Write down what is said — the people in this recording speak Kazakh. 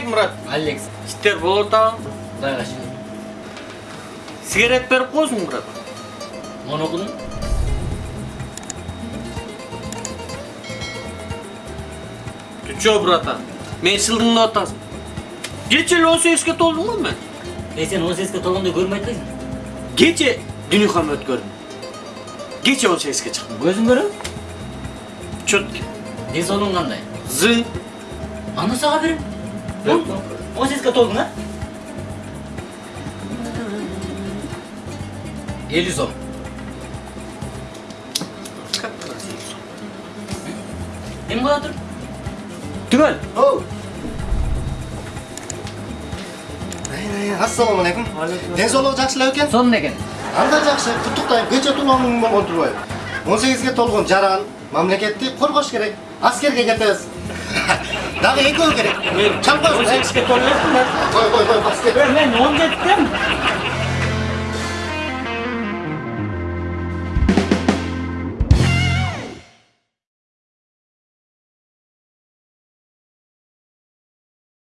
мурат алекс иштер болуп атабы кудайга шүгүр сигарет берип коесуң мурат мону окудум чо брата мени шылдыңдап атасың кече эле он сегизге толдум го мен эй сен он сегизге толгондо көрмөй атпайсың кече дүнүйхан өткөрдүм кече он сегизге чыктым көзүң көрөбү четкий ден соолугуң кандай зың анда сага берем он он сегизге толдуң а элүү сом эми коя тур түгөл Оу. Ассаламу алейкум. Денсаулыгы жакшылап экен? сонун экен Анда жакшы. Куттуктайм. Кече туулган болгон турбайбы? 18ге толгон жаран мамлекетти коргош керек. Аскерге кетебиз. Дагы экөө керек. мен Чалып он коесуң. сегизге толуп Кой, кой, кой, аскер. мен он жеттим